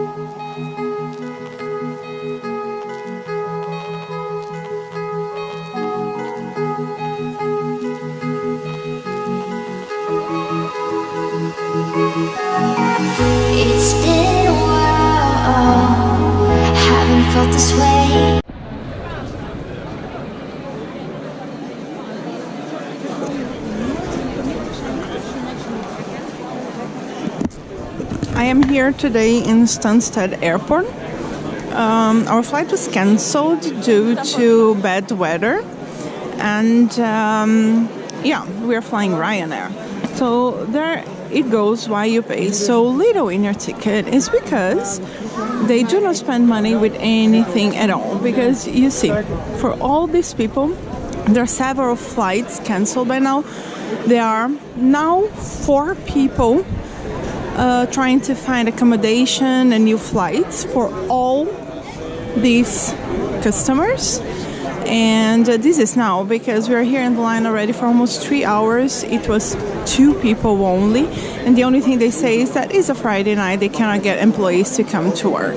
It's been a while, haven't felt this way. Am here today in Stansted Airport. Um, our flight was cancelled due to bad weather, and um, yeah, we are flying Ryanair. So there it goes why you pay so little in your ticket is because they do not spend money with anything at all. Because you see, for all these people, there are several flights cancelled by now. There are now four people uh, trying to find accommodation and new flights for all these customers. And uh, this is now because we are here in the line already for almost three hours. It was two people only. And the only thing they say is that it's a friday night. They cannot get employees to come to work.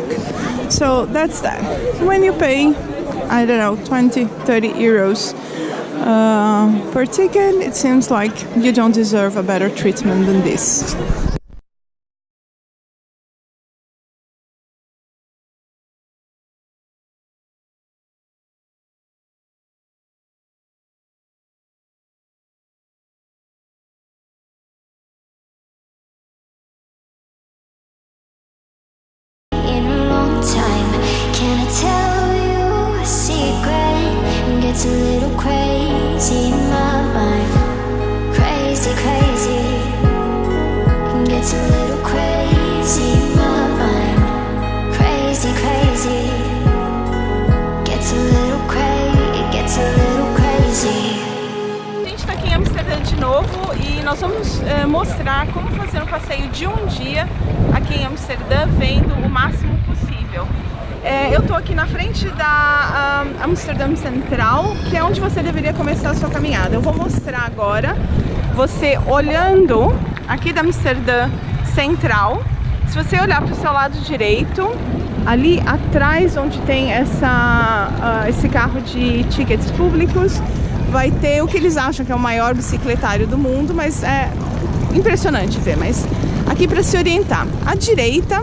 So that's that. When you pay i don't know 20 30 euros uh, per ticket it seems like you don't deserve a better treatment than this passeio de um dia aqui em Amsterdã, vendo o máximo possível. Eh, eu estou aqui na frente da ah, Amsterdã Central, que é onde você deveria começar a sua caminhada. Eu vou mostrar agora, você olhando aqui da Amsterdã Central, se você olhar para o seu lado direito, ali atrás onde tem essa, ah, esse carro de tickets públicos, vai ter o que eles acham que é o maior bicicletário do mundo, mas é impressionante ver, mas aqui para se orientar. À direita,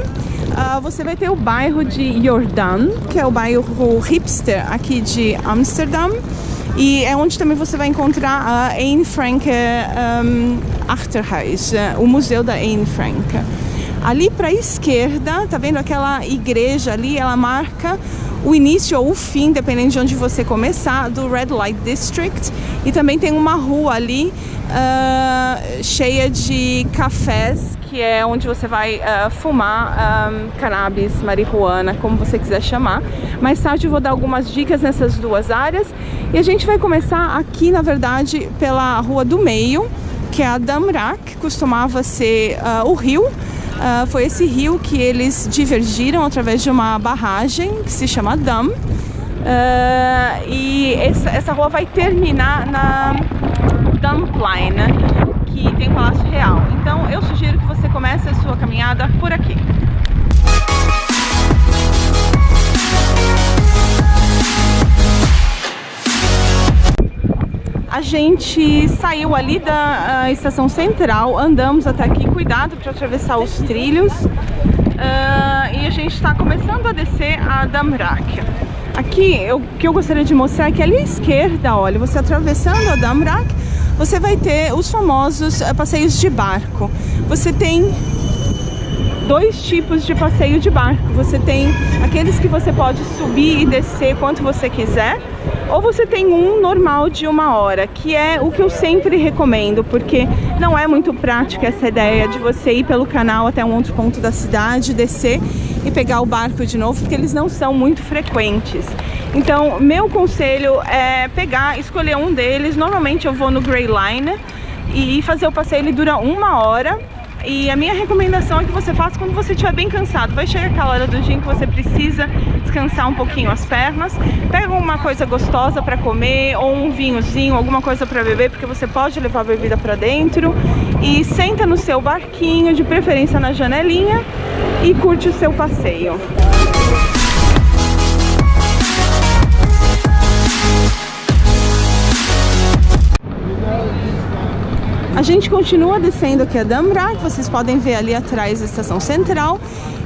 ah, você vai ter o bairro de Jordaan, que é o bairro hipster aqui de Amsterdam. E é onde também você vai encontrar a Anne Frank um, Achterhuis, eh, o museu da Anne Frank. Ali para a esquerda, tá vendo aquela igreja ali? Ela marca o início ou o fim, dependendo de onde você começar, do Red Light District. E também tem uma rua ali ah, cheia de cafés, que é onde você vai ah, fumar ah, cannabis, marihuana, como você quiser chamar. Mais tarde eu vou dar algumas dicas nessas duas áreas. E a gente vai começar aqui, na verdade, pela rua do meio, que é a Damrak, costumava ser ah, o rio. Ah, foi esse rio que eles divergiram através de uma barragem que se chama Dam. Ah, e essa, essa rua vai terminar na Damplein, que tem o Palácio Real. Então eu sugiro que você comece a sua caminhada por aqui. A gente saiu ali da estação central, andamos até aqui, cuidado para atravessar os trilhos. Ah, e a gente está começando a descer a Damrak. Aqui, o que eu gostaria de mostrar é que ali à esquerda, olha, você atravessando a Damrak, você vai ter os famosos ah, passeios de barco. Você tem dois tipos de passeio de barco. Você tem aqueles que você pode subir e descer quanto você quiser, ou você tem um normal de uma hora, que é o que eu sempre recomendo, porque não é muito prático essa ideia de você ir pelo canal até um outro ponto da cidade, descer e pegar o barco de novo, porque eles não são muito frequentes. Então, meu conselho é pegar, escolher um deles. Normalmente eu vou no Grey Line e fazer o passeio, ele dura uma hora. E a minha recomendação é que você faça quando você estiver bem cansado. Vai chegar aquela hora do dia em que você precisa descansar um pouquinho as pernas. Pega uma coisa gostosa para comer, ou um vinhozinho, alguma coisa para beber, porque você pode levar a bebida para dentro. E senta no seu barquinho, de preferência na janelinha, e curte o seu passeio. A gente continua descendo aqui a Damra, vocês podem ver ali atrás a estação central.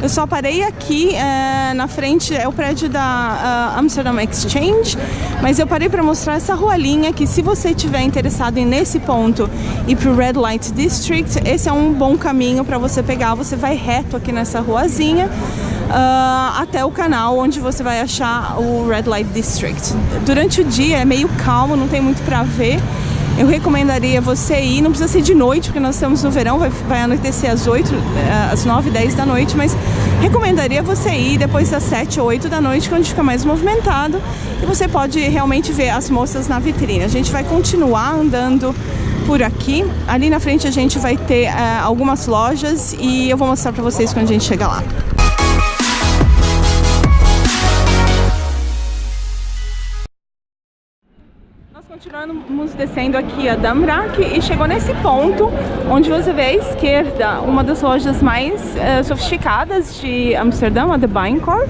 Eu só parei aqui é, na frente, é o prédio da uh, Amsterdam Exchange, mas eu parei para mostrar essa rualinha que se você estiver interessado em nesse ponto ir para o Red Light District, esse é um bom caminho para você pegar. Você vai reto aqui nessa ruazinha. Uh, até o canal onde você vai achar o Red Light District. Durante o dia é meio calmo, não tem muito para ver, eu recomendaria você ir, não precisa ser de noite, porque nós estamos no verão, vai, vai anoitecer às 8, eh, às 9, 10 da noite, mas recomendaria você ir depois das 7 ou 8 da noite, onde fica mais movimentado, e você pode realmente ver as moças na vitrine. A gente vai continuar andando por aqui. Ali na frente a gente vai ter uh, algumas lojas e eu vou mostrar para vocês quando a gente chegar lá. Continuamos descendo aqui a Damrak e chegou nesse ponto onde você vê à esquerda uma das lojas mais uh, sofisticadas de Amsterdã, a The Bijenkorf.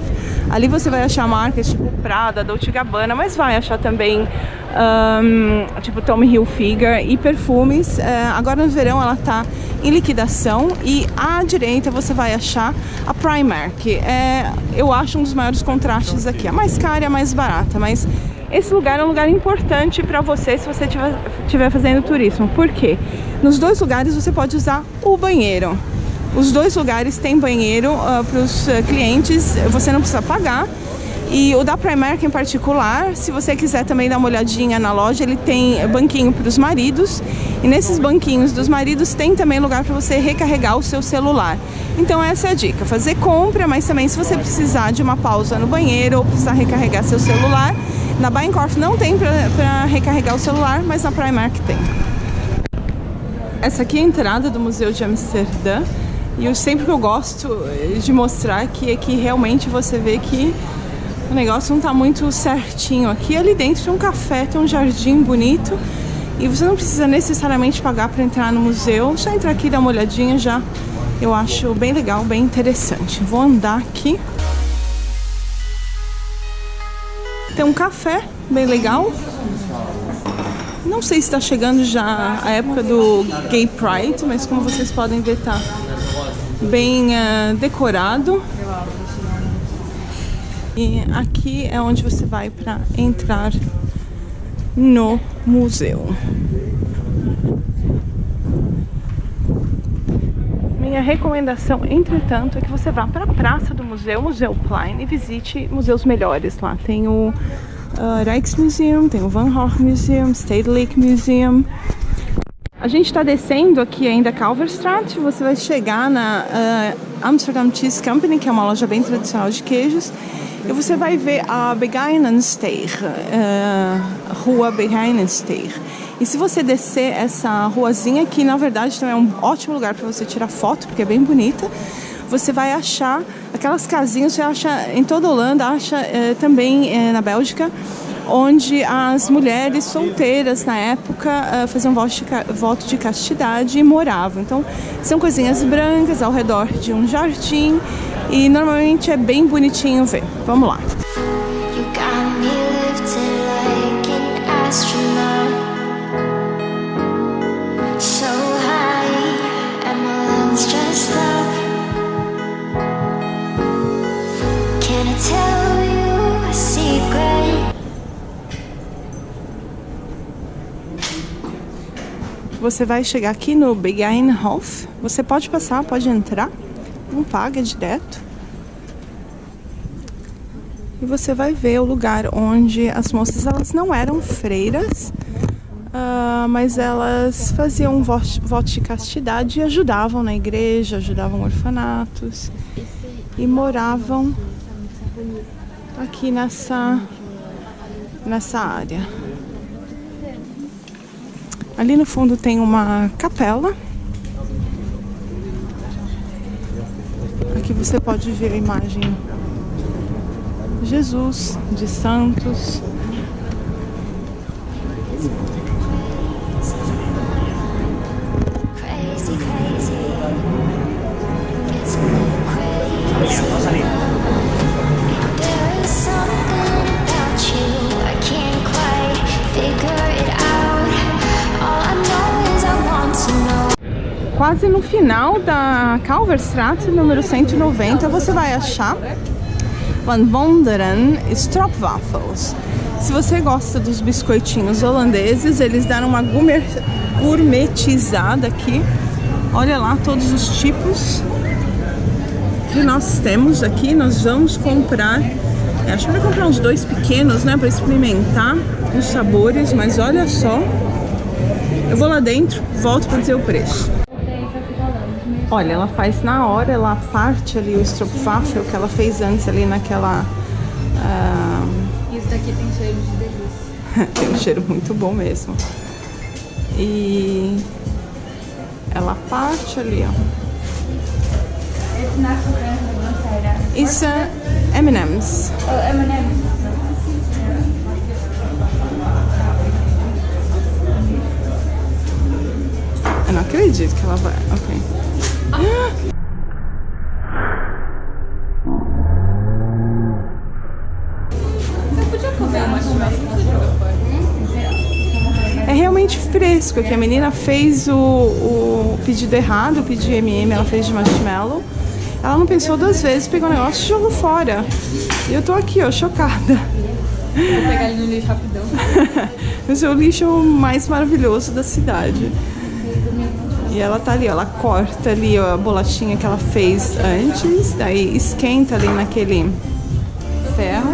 Ali você vai achar marcas tipo Prada, Dolce Gabbana, mas vai achar também um, tipo Tommy Hilfiger e perfumes. Uh, agora no verão ela está em liquidação e à direita você vai achar a Primark. É, eu acho um dos maiores contrastes aqui. A mais cara e a mais barata, mas esse lugar é um lugar importante para você se você estiver fazendo turismo. Por quê? Nos dois lugares você pode usar o banheiro. Os dois lugares têm banheiro uh, para os uh, clientes, você não precisa pagar. E o da Primark em particular, se você quiser também dar uma olhadinha na loja, ele tem banquinho para os maridos. E nesses banquinhos dos maridos tem também lugar para você recarregar o seu celular. Então essa é a dica, fazer compra, mas também se você precisar de uma pausa no banheiro ou precisar recarregar seu celular, na Bijenkorf não tem para recarregar o celular, mas na Primark tem. Essa aqui é a entrada do Museu de Amsterdã. E eu sempre que eu gosto de mostrar aqui é que realmente você vê que o negócio não está muito certinho aqui. Ali dentro tem um café, tem um jardim bonito. E você não precisa necessariamente pagar para entrar no museu. Só entrar aqui e dar uma olhadinha já. Eu acho bem legal, bem interessante. Vou andar aqui. Tem um café bem legal. Não sei se está chegando já a época do Gay Pride, mas como vocês podem ver, tá bem uh, decorado. E aqui é onde você vai para entrar no museu. Minha recomendação, entretanto, é que você vá para a praça do museu, Museu Klein, e visite museus melhores lá. Tem o uh, Rijksmuseum, tem o Van Gogh Museum, Stedelijk Museum. A gente está descendo aqui ainda Kalverstraat, você vai chegar na uh, Amsterdam Cheese Company, que é uma loja bem tradicional de queijos, e você vai ver a Begijnensteeg, uh, Rua Begijnensteeg. E se você descer essa ruazinha, que na verdade também é um ótimo lugar para você tirar foto, porque é bem bonita, você vai achar aquelas casinhas, você acha em toda a Holanda, acha eh, também eh, na Bélgica, onde as mulheres solteiras na época eh, faziam voto de, castidade e moravam. Então são coisinhas brancas ao redor de um jardim e normalmente é bem bonitinho ver. Vamos lá. Você vai chegar aqui no Begijnhof. Você pode passar, pode entrar. Não paga direto. E você vai ver o lugar onde as moças elas não eram freiras, uh, mas elas faziam voto, voto de castidade e ajudavam na igreja, ajudavam orfanatos e moravam aqui nessa, nessa área. Ali no fundo tem uma capela. Aqui você pode ver a imagem de Jesus, de santos. Quase no final da Kalverstraat, número 190, você vai achar Van Wonderen Stroopwafels. Se você gosta dos biscoitinhos holandeses, eles deram uma gourmetizada aqui. Olha lá todos os tipos que nós temos aqui. Nós vamos comprar, é, acho que vai comprar uns dois pequenos, né, para experimentar os sabores, mas olha só. Eu vou lá dentro, volto para dizer o preço. Olha, ela faz na hora, ela parte ali o stroopwafel que ela fez antes ali naquela... Uh... Isso daqui tem cheiro de delícia. tem um cheiro muito bom mesmo. E ela parte ali, ó. Isso é M&M's. Oh, M&M's. Eu não acredito que ela vai... Ok. É realmente fresco aqui. A menina fez o, o pedido errado, o pedido de MM, ela fez de marshmallow. Ela não pensou duas vezes, pegou o negócio e jogou fora. E eu tô aqui, ó, chocada. Vou pegar ele no lixo rapidão. Esse é o lixo mais maravilhoso da cidade. E ela tá ali, ó, ela corta ali ó, a bolachinha que ela fez antes, daí esquenta ali naquele ferro.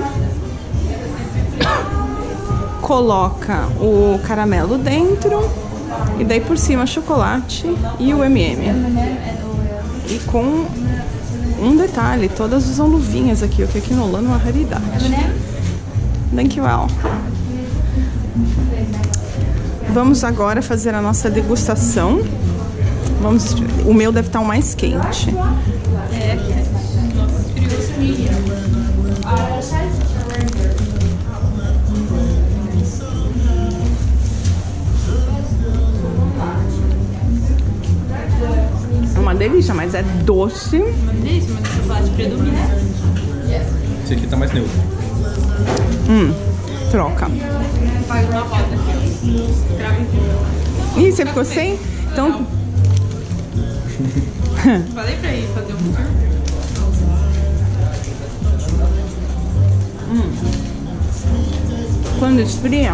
Coloca o caramelo dentro e daí por cima chocolate e o M&M. E com um detalhe, todas usam luvinhas aqui, o que aqui no Holanda é uma raridade. Thank you all. Vamos agora fazer a nossa degustação. Vamos, o meu deve estar o mais quente. É, nossa, É uma delícia, mas é doce. Uma delícia, mas o chocolate predomina. Esse aqui tá mais neutro. Hum, troca. Faz uma roda aqui, ó. Ih, você ficou sem? Então... Falei pra ir fazer um tour. Quando esfria,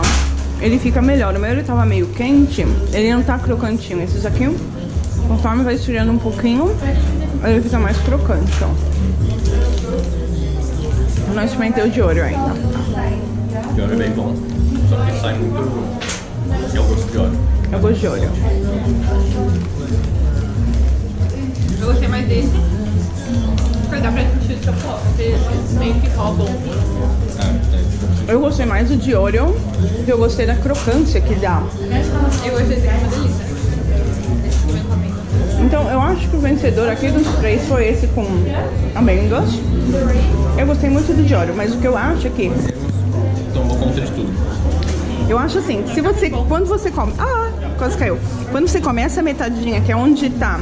ele fica melhor. O meu ele tava meio quente, ele não tá crocantinho. Esses aqui, conforme vai esfriando um pouquinho, ele fica mais crocante, ó. Eu não experimentei o de ouro ainda. O de óleo é bem bom. Só que sai muito. É o gosto de óleo. Eu gosto de ouro. Eu gostei mais desse. Porque dá pra sentir o chocolate, porque eles meio que roubam. É. Eu gostei mais do de ouro, porque eu gostei da crocância que dá. Eu gostei desse aqui, uma delícia. Então, eu acho que o vencedor aqui dos três foi esse com amêndoas. Eu gostei muito do de ouro, mas o que eu acho é que Tomou conta de tudo. Eu acho assim, se você, quando você come, ah, quase caiu. Quando você come essa metadinha, que é onde tá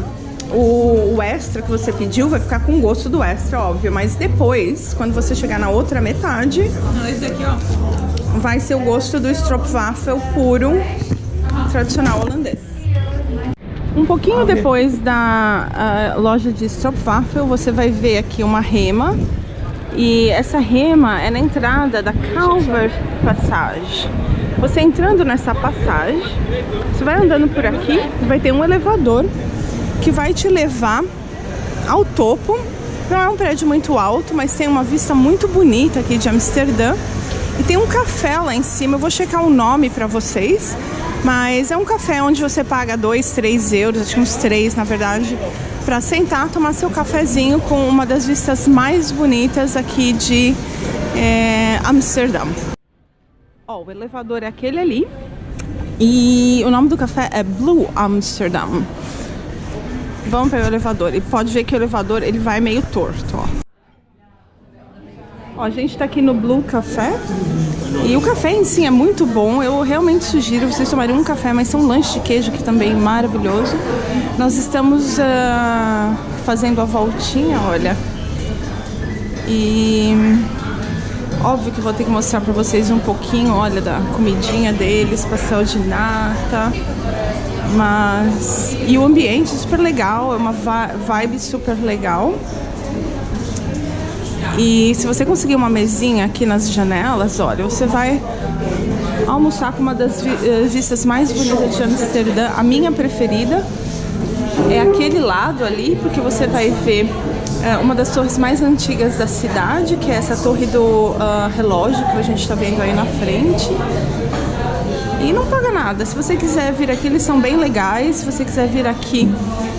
o, o extra que você pediu, vai ficar com gosto do extra, óbvio. Mas depois, quando você chegar na outra metade, Não, esse daqui, ó. vai ser o gosto do stroopwafel puro, tradicional holandês. Um pouquinho depois da loja de stroopwafel, você vai ver aqui uma rema. E essa rema é na entrada da Calver Passage. Você entrando nessa passagem, você vai andando por aqui, vai ter um elevador que vai te levar ao topo. Não é um prédio muito alto, mas tem uma vista muito bonita aqui de Amsterdã. E tem um café lá em cima, eu vou checar o nome pra vocês. Mas é um café onde você paga 2, 3 euros, acho que uns 3 na verdade, pra sentar, tomar seu cafezinho com uma das vistas mais bonitas aqui de é, Amsterdã. Ó, o elevador é aquele ali. E o nome do café é Blue Amsterdam. Vamos pegar o elevador. E pode ver que o elevador ele vai meio torto, ó. Ó, a gente tá aqui no Blue Café. E o café em si é muito bom. Eu realmente sugiro vocês tomarem um café, mas tem um lanche de queijo que também é maravilhoso. Nós estamos ah, fazendo a voltinha, olha. E óbvio que vou ter que mostrar pra vocês um pouquinho, olha, da comidinha deles, pastel de nata. Mas. E o ambiente é super legal, é uma vibe super legal. E se você conseguir uma mesinha aqui nas janelas, olha, você vai almoçar com uma das eh, vistas mais bonitas de Amsterdã, a minha preferida. É aquele lado ali, porque você vai ver é, uma das torres mais antigas da cidade, que é essa torre do uh, relógio que a gente está vendo aí na frente. E não paga nada. Se você quiser vir aqui, eles são bem legais. Se você quiser vir aqui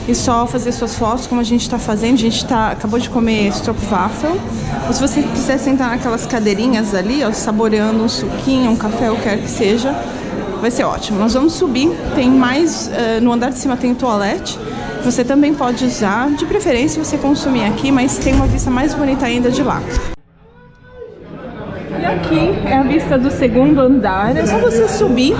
e só fazer suas fotos, como a gente está fazendo, a gente tá, acabou de comer stroopwafel. Ou se você quiser sentar naquelas cadeirinhas ali, ó, saboreando um suquinho, um café, o que quer que seja, vai ser ótimo. Nós vamos subir, tem mais, uh, no andar de cima tem toalete, você também pode usar, de preferência você consumir aqui, mas tem uma vista mais bonita ainda de lá. Vista do segundo andar, é só você subir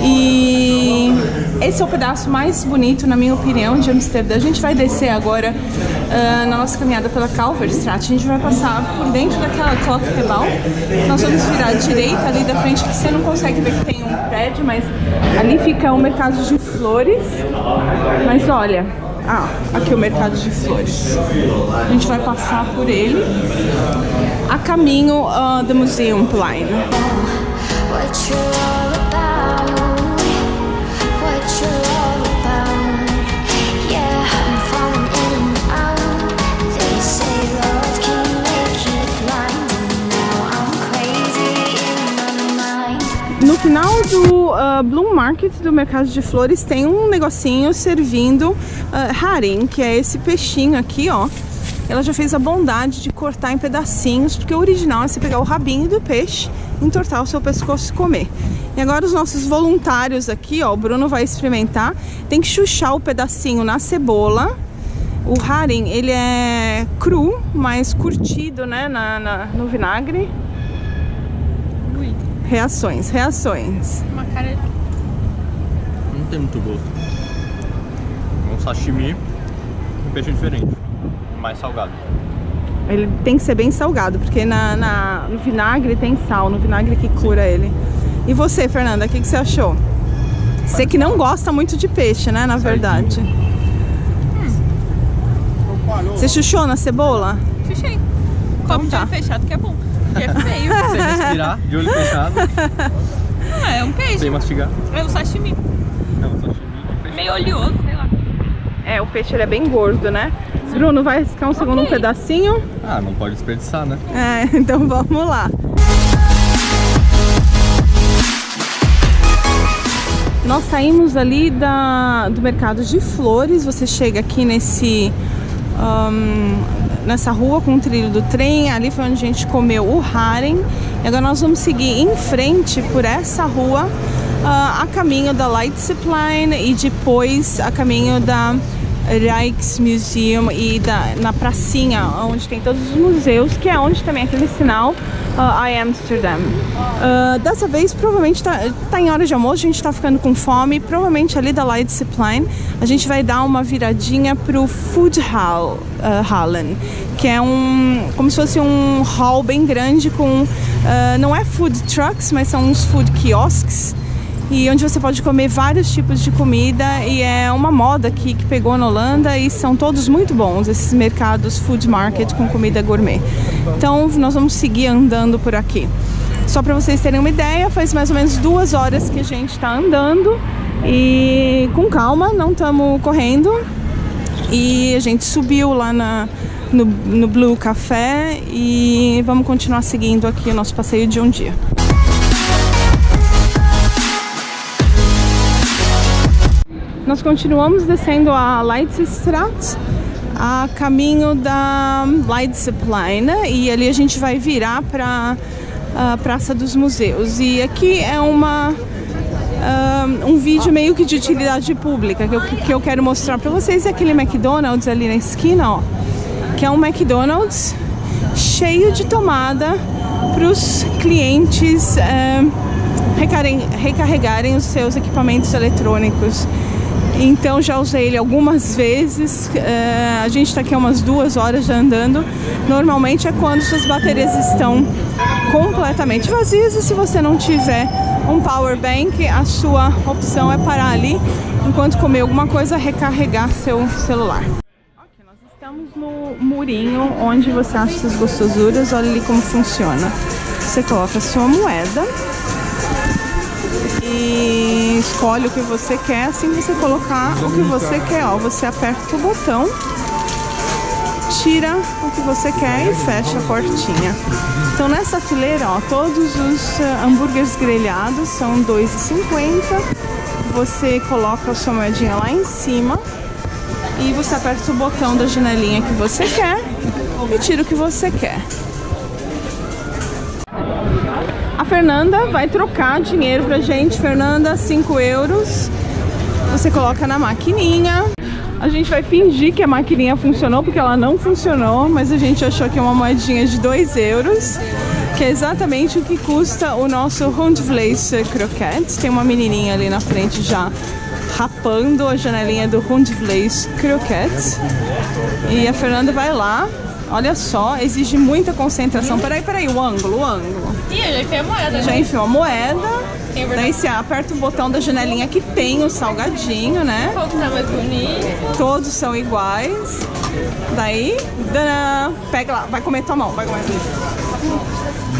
e esse é o pedaço mais bonito, na minha opinião, de Amsterdã. A gente vai descer agora uh, na nossa caminhada pela Kalverstraat. A gente vai passar por dentro daquela Klokgebouw. Nós vamos virar à direita ali da frente, que você não consegue ver que tem um prédio, mas ali fica o mercado de flores. Mas olha, ah, aqui o mercado de flores. A gente vai passar por ele a caminho uh, do Museumplein. No final do uh, Bloom Market, do mercado de flores, tem um negocinho servindo uh, haring, que é esse peixinho aqui, ó. Ela já fez a bondade de cortar em pedacinhos, porque o original é você pegar o rabinho do peixe, entortar o seu pescoço e comer. E agora os nossos voluntários aqui, ó, o Bruno vai experimentar, tem que chuchar o pedacinho na cebola. O haring, ele é cru, mas curtido, né, na, na no vinagre. Reações, reações. Uma cara... Não tem muito gosto. É um sashimi, um peixe diferente, mais salgado. Ele tem que ser bem salgado, porque na, na, no vinagre tem sal, no vinagre que cura Sim. ele. E você, Fernanda, o que, que você achou? Você que não gosta muito de peixe, né, na verdade. Hum. Você chuchou na cebola? Chuchei. Então Como tá. fechado que é bom. Porque é feio. Você respirar de olho fechado. Não, é um peixe. Sem mastigar. É um sashimi. É um sashimi. Meio oleoso, sei lá. É, o peixe ele é bem gordo, né? Bruno, vai riscar um segundo okay. um pedacinho? Ah, não pode desperdiçar, né? É, então vamos lá. Nós saímos ali da, do mercado de flores, você chega aqui nesse, um, nessa rua com o trilho do trem, ali foi onde a gente comeu o Haren. E agora nós vamos seguir em frente por essa rua uh, a caminho da Leidseplein e depois a caminho da Rijksmuseum e da, na pracinha, onde tem todos os museus, que é onde também aquele sinal uh, I Amsterdam. Uh, dessa vez, provavelmente tá, tá, em hora de almoço, a gente tá ficando com fome, provavelmente ali da Leidseplein, a gente vai dar uma viradinha pro Food Hall, uh, Hallen, que é um, como se fosse um hall bem grande com, uh, não é food trucks, mas são uns food kiosks, e onde você pode comer vários tipos de comida e é uma moda aqui que pegou na Holanda e são todos muito bons, esses mercados food market com comida gourmet. Então nós vamos seguir andando por aqui. Só para vocês terem uma ideia, faz mais ou menos duas horas que a gente está andando e com calma, não estamos correndo. E a gente subiu lá na, no, no Blue Café e vamos continuar seguindo aqui o nosso passeio de um dia. Nós continuamos descendo a Leidsestraat a caminho da Leidseplein e ali a gente vai virar para a Praça dos Museus. E aqui é uma um, um vídeo meio que de utilidade pública que eu, que eu quero mostrar para vocês. É aquele McDonald's ali na esquina, ó, que é um McDonald's cheio de tomada para os clientes recarregarem os seus equipamentos eletrônicos. Então já usei ele algumas vezes, é, a gente está aqui há umas duas horas já andando. Normalmente é quando suas baterias estão completamente vazias e se você não tiver um power bank, a sua opção é parar ali enquanto comer alguma coisa, recarregar seu celular. Ok, nós estamos no murinho onde você acha essas gostosuras. Olha ali como funciona. Você coloca a sua moeda e escolhe o que você quer. Assim você colocar o que você quer, ó, você aperta o botão, tira o que você quer e fecha a portinha. Então nessa fileira, ó, todos os uh, hambúrgueres grelhados são R$ 2,50. Você coloca a sua moedinha lá em cima e você aperta o botão da janelinha que você quer e tira o que você quer. Fernanda vai trocar dinheiro pra gente. Fernanda, 5 euros. Você coloca na maquininha. A gente vai fingir que a maquininha funcionou, porque ela não funcionou, mas a gente achou que é uma moedinha de 2 euros, que é exatamente o que custa o nosso Hundvlees Croquette. Tem uma menininha ali na frente já rapando a janelinha do Hundvlees Croquette. E a Fernanda vai lá, olha só, exige muita concentração. Peraí, peraí, o ângulo, o ângulo. Ih, eu já enfiei a moeda. Já né? enfiou a moeda, verdade. daí você aperta o botão da janelinha que tem o salgadinho, né? Qual que tá mais bonito? Todos são iguais. Daí, danã, pega lá, vai comer tua mão, vai comer.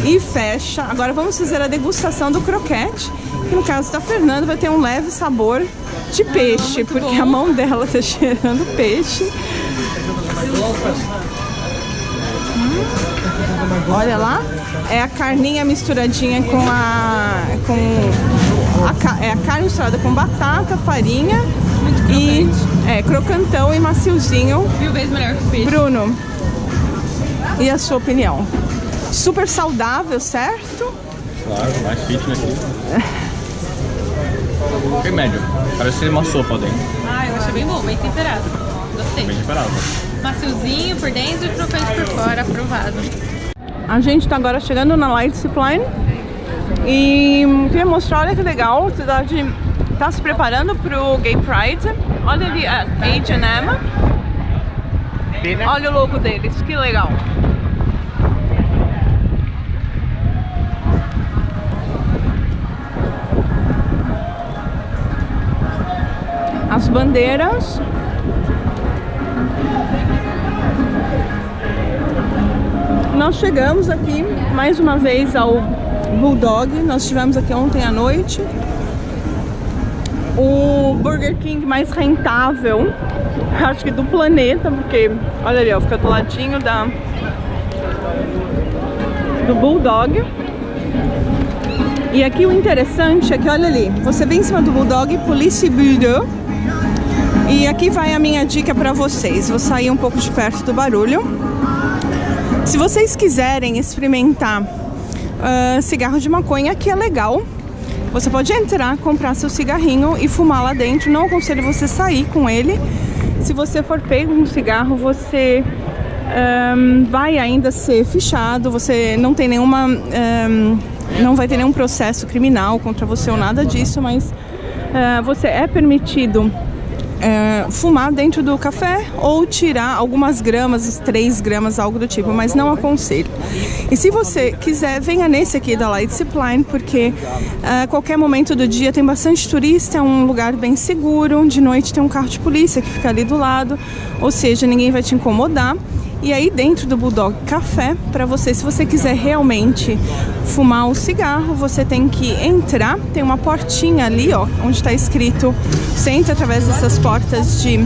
E fecha. Agora vamos fazer a degustação do croquete. Que no caso da Fernanda vai ter um leve sabor de peixe, porque a mão dela tá cheirando peixe. Olha lá, é a carninha misturadinha com a com a, é a carne misturada com batata, farinha e é crocantão e maciozinho. Mil vezes melhor que o peixe. Bruno, e a sua opinião? Super saudável, certo? Claro, mais fitness aqui. Bem médio. Parece ser uma sopa dentro. Ah, eu achei bem bom, bem temperado. Gostei. Bem temperado. Maciozinho por dentro e crocante por fora, aprovado. A gente tá agora chegando na Zipline e queria mostrar, olha que legal, a cidade tá se preparando pro Gay Pride. Olha ali a H&M. Olha o logo deles, que legal. As bandeiras. Nós chegamos aqui mais uma vez ao Bulldog. Nós estivemos aqui ontem à noite. O Burger King mais rentável, acho que do planeta, porque olha ali, ó, fica do ladinho da do Bulldog. E aqui o interessante é que olha ali, você vem em cima do Bulldog, Police Bureau. E aqui vai a minha dica para vocês. Vou sair um pouco de perto do barulho. Se vocês quiserem experimentar ah, cigarro de maconha, que é legal, você pode entrar, comprar seu cigarrinho e fumar lá dentro. Não aconselho você sair com ele. Se você for pego um cigarro, você ahn, vai ainda ser fichado. Você não tem nenhuma, ahn, não vai ter nenhum processo criminal contra você ou nada disso, mas ah, você é permitido é, fumar dentro do café ou tirar algumas gramas, 3 gramas, algo do tipo, mas não aconselho. E se você quiser, venha nesse aqui da Light Zipline, porque a qualquer momento do dia tem bastante turista, é um lugar bem seguro, de noite tem um carro de polícia que fica ali do lado, ou seja, ninguém vai te incomodar. E aí dentro do Bulldog Café, para você, se você quiser realmente fumar o cigarro, você tem que entrar, tem uma portinha ali, ó, onde está escrito, você entra através dessas portas de,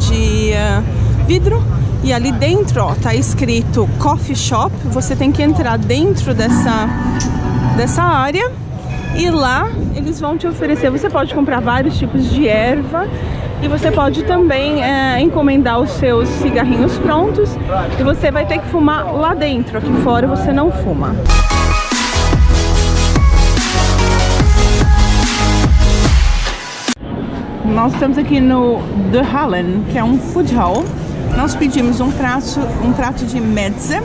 de ah, vidro. E ali dentro, ó, tá escrito Coffee Shop, você tem que entrar dentro dessa, dessa área e lá eles vão te oferecer, você pode comprar vários tipos de erva e você pode também é, encomendar os seus cigarrinhos prontos e você vai ter que fumar lá dentro, aqui fora você não fuma. Nós estamos aqui no The Hallen, que é um food hall. Nós pedimos um prato, um prato de mezze.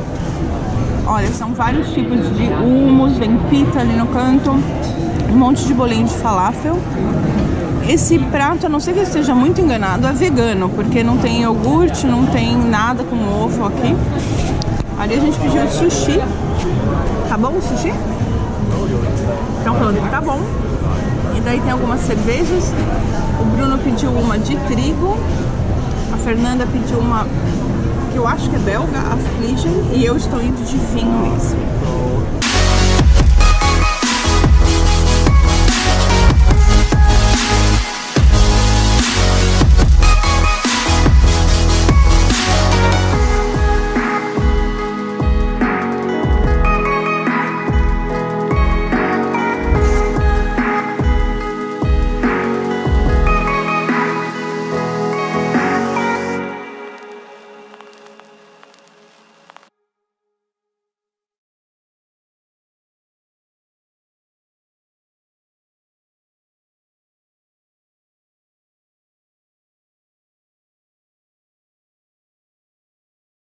Olha, são vários tipos de hummus, vem pita ali no canto, um monte de bolinho de falafel. Esse prato, a não ser que eu esteja muito enganado, é vegano, porque não tem iogurte, não tem nada com ovo aqui. Ali a gente pediu sushi. Tá bom o sushi? Estão falando que tá bom. E daí tem algumas cervejas. O Bruno pediu uma de trigo. A Fernanda pediu uma que eu acho que é belga, Affligen. E eu estou indo de vinho mesmo.